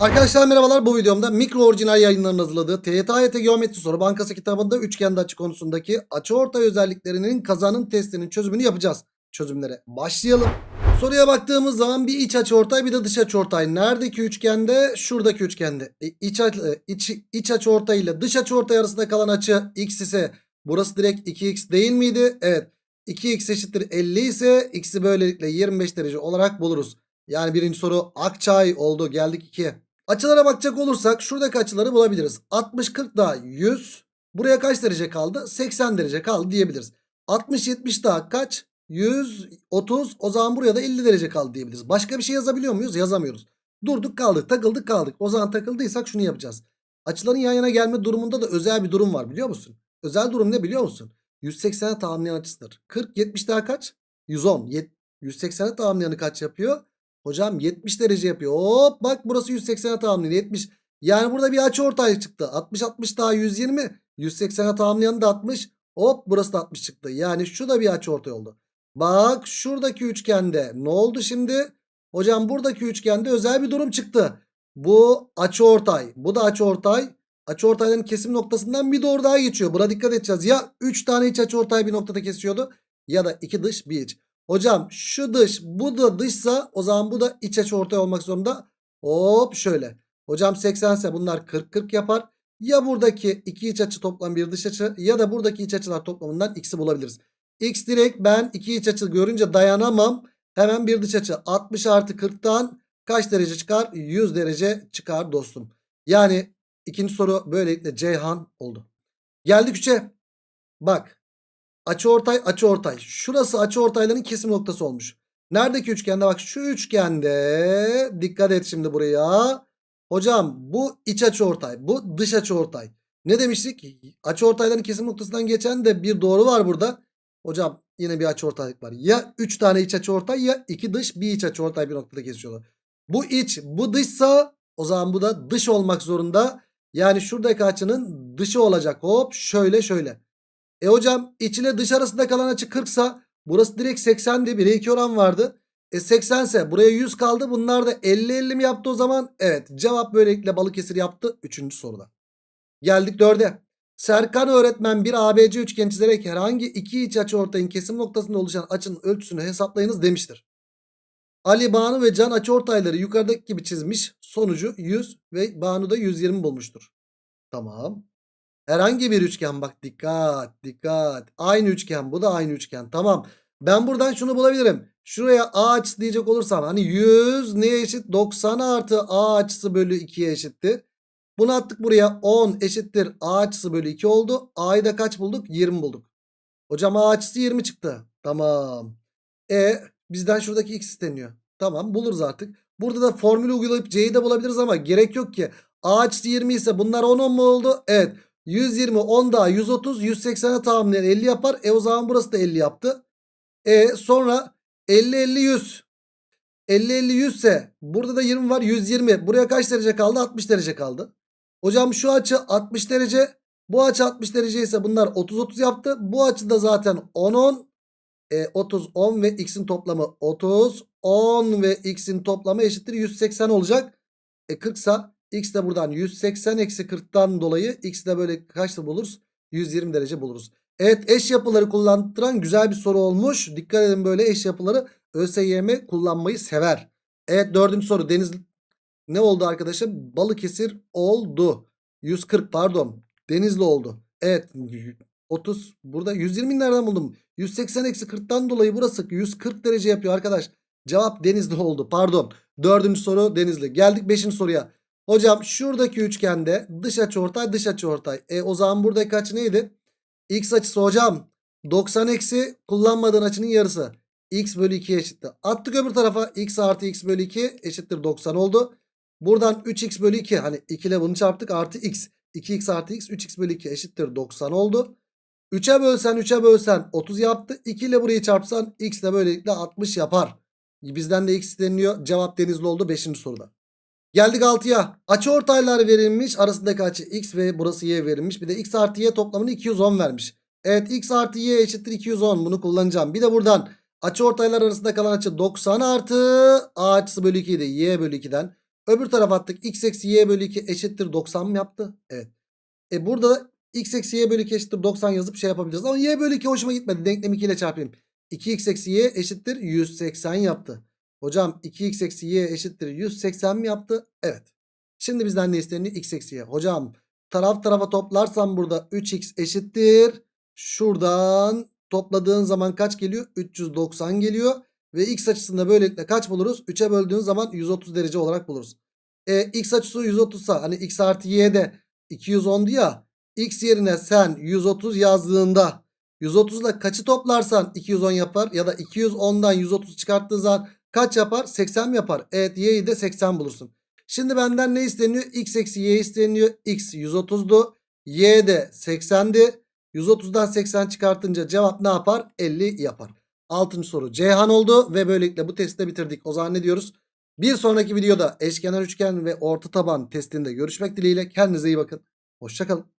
Arkadaşlar merhabalar bu videomda mikro orijinal yayınlarının hazırladığı TYT Geometri Soru Bankası kitabında üçgende açı konusundaki açıortay özelliklerinin kazanım testinin çözümünü yapacağız. Çözümlere başlayalım. Soruya baktığımız zaman bir iç açıortay bir de dış açıortay. Neredeki üçgende? Şuradaki üçgende. E, iç, aç- e, iç, iç açıortay ile dış açıortay arasında kalan açı x ise burası direkt 2x değil miydi? Evet. 2x eşittir 50 ise x'i böylelikle 25 derece olarak buluruz. Yani birinci soru Akçay oldu. Geldik 2'ye. Açılara bakacak olursak şuradaki açıları bulabiliriz. 60 40 daha 100. Buraya kaç derece kaldı? 80 derece kaldı diyebiliriz. 60 70 daha kaç? 130. O zaman buraya da 50 derece kaldı diyebiliriz. Başka bir şey yazabiliyor muyuz? Yazamıyoruz. Durduk kaldık, takıldık kaldık. O zaman takıldıysak şunu yapacağız. Açıların yan yana gelme durumunda da özel bir durum var biliyor musun? Özel durum ne biliyor musun? 180'e tamamlayan açısıdır. 40 70 daha kaç? 110. Yet- 180'e tamamlayanı kaç yapıyor? Hocam 70 derece yapıyor. Hop bak burası 180'e tamamlıyor. 70. Yani burada bir açı ortaya çıktı. 60 60 daha 120. 180'e tamamlayan da 60. Hop burası da 60 çıktı. Yani şu da bir açı ortay oldu. Bak şuradaki üçgende ne oldu şimdi? Hocam buradaki üçgende özel bir durum çıktı. Bu açı ortay. Bu da açı ortay. Açı ortayların kesim noktasından bir doğru daha geçiyor. Buna dikkat edeceğiz. Ya 3 tane iç açı ortay bir noktada kesiyordu. Ya da 2 dış bir iç. Hocam şu dış bu da dışsa o zaman bu da iç açı ortay olmak zorunda. Hop şöyle. Hocam 80 ise bunlar 40-40 yapar. Ya buradaki iki iç açı toplam bir dış açı ya da buradaki iç açılar toplamından x'i bulabiliriz. X direkt ben iki iç açı görünce dayanamam. Hemen bir dış açı 60 artı 40'tan kaç derece çıkar? 100 derece çıkar dostum. Yani ikinci soru böylelikle Ceyhan oldu. Geldik 3'e. Bak Açıortay açıortay. Şurası açıortayların kesim noktası olmuş. Neredeki üçgende bak şu üçgende dikkat et şimdi buraya. Hocam bu iç açıortay bu dış açıortay. Ne demiştik? Açıortayların kesim noktasından geçen de bir doğru var burada. Hocam yine bir açıortaylık var. Ya 3 tane iç açıortay ya 2 dış bir iç açıortay bir noktada kesiyorlar. Bu iç bu dışsa o zaman bu da dış olmak zorunda. Yani şuradaki açının dışı olacak. Hop şöyle şöyle. E hocam iç ile dış arasında kalan açı 40 sa burası direkt 80'di. 1'e 2 oran vardı. E 80 ise buraya 100 kaldı. Bunlar da 50-50 mi yaptı o zaman? Evet cevap böylelikle Balıkesir yaptı 3. soruda. Geldik 4'e. Serkan öğretmen bir ABC üçgen çizerek herhangi iki iç açı ortayın kesim noktasında oluşan açının ölçüsünü hesaplayınız demiştir. Ali, Banu ve Can açı ortayları yukarıdaki gibi çizmiş. Sonucu 100 ve Banu da 120 bulmuştur. Tamam. Herhangi bir üçgen bak dikkat dikkat. Aynı üçgen bu da aynı üçgen. Tamam. Ben buradan şunu bulabilirim. Şuraya A açısı diyecek olursam hani 100 neye eşit? 90 artı A açısı bölü 2'ye eşitti. Bunu attık buraya 10 eşittir A açısı bölü 2 oldu. A'yı da kaç bulduk? 20 bulduk. Hocam A açısı 20 çıktı. Tamam. E bizden şuradaki x isteniyor. Tamam buluruz artık. Burada da formülü uygulayıp C'yi de bulabiliriz ama gerek yok ki. A açısı 20 ise bunlar 10 10 mu oldu? Evet. 120 10 daha 130 180'e tamamlayan 50 yapar. E o zaman burası da 50 yaptı. E sonra 50 50 100. 50 50 100 ise burada da 20 var 120. Buraya kaç derece kaldı? 60 derece kaldı. Hocam şu açı 60 derece. Bu açı 60 derece ise bunlar 30 30 yaptı. Bu açı da zaten 10 10. E, 30 10 ve x'in toplamı 30 10 ve x'in toplamı eşittir 180 olacak. E 40 sa X de buradan 180 eksi 40'tan dolayı X de böyle kaçta buluruz? 120 derece buluruz. Evet eş yapıları kullandıran güzel bir soru olmuş. Dikkat edin böyle eş yapıları ÖSYM kullanmayı sever. Evet dördüncü soru Deniz ne oldu arkadaşlar? Balıkesir oldu. 140 pardon. Denizli oldu. Evet 30 burada 120 nereden buldum? 180 eksi 40'tan dolayı burası 140 derece yapıyor arkadaş. Cevap Denizli oldu pardon. Dördüncü soru Denizli. Geldik beşinci soruya. Hocam şuradaki üçgende dış açıortay dış açıortay. E o zaman buradaki açı neydi? X açısı hocam 90 eksi kullanmadığın açının yarısı. X bölü 2 eşittir. Attık öbür tarafa x artı x bölü 2 eşittir 90 oldu. Buradan 3x bölü 2 hani 2 ile bunu çarptık artı x. 2x artı x 3x bölü 2 eşittir 90 oldu. 3'e bölsen 3'e bölsen 30 yaptı. 2 ile burayı çarpsan x de böylelikle 60 yapar. Bizden de x isteniyor. Cevap denizli oldu 5. soruda. Geldik 6'ya. Açı ortaylar verilmiş. Arasındaki açı x ve burası y verilmiş. Bir de x artı y toplamını 210 vermiş. Evet x artı y eşittir 210. Bunu kullanacağım. Bir de buradan açı ortaylar arasında kalan açı 90 artı a açısı bölü 2 idi. y bölü 2'den. Öbür tarafa attık. X eksi y bölü 2 eşittir 90 mı yaptı? Evet. E burada da x eksi y bölü 2 eşittir 90 yazıp şey yapabiliriz. Ama y bölü 2 hoşuma gitmedi. Denklemi 2 ile çarpayım. 2x eksi y eşittir 180 yaptı. Hocam 2x eksi y eşittir 180 mi yaptı? Evet. Şimdi bizden ne isteniyor? x eksi y. Hocam taraf tarafa toplarsam burada 3x eşittir. Şuradan topladığın zaman kaç geliyor? 390 geliyor. Ve x açısında böylelikle kaç buluruz? 3'e böldüğün zaman 130 derece olarak buluruz. E, x açısı 130 sa hani x artı y de 210'du ya. X yerine sen 130 yazdığında 130 ile kaçı toplarsan 210 yapar. Ya da 210'dan 130 çıkarttığı zaman kaç yapar? 80 mi yapar? Evet y'yi de 80 bulursun. Şimdi benden ne isteniyor? X eksi y isteniyor. X 130'du. Y de 80'di. 130'dan 80 çıkartınca cevap ne yapar? 50 yapar. Altıncı soru Ceyhan oldu ve böylelikle bu testi de bitirdik. O zaman ne diyoruz? Bir sonraki videoda eşkenar üçgen ve orta taban testinde görüşmek dileğiyle. Kendinize iyi bakın. Hoşçakalın.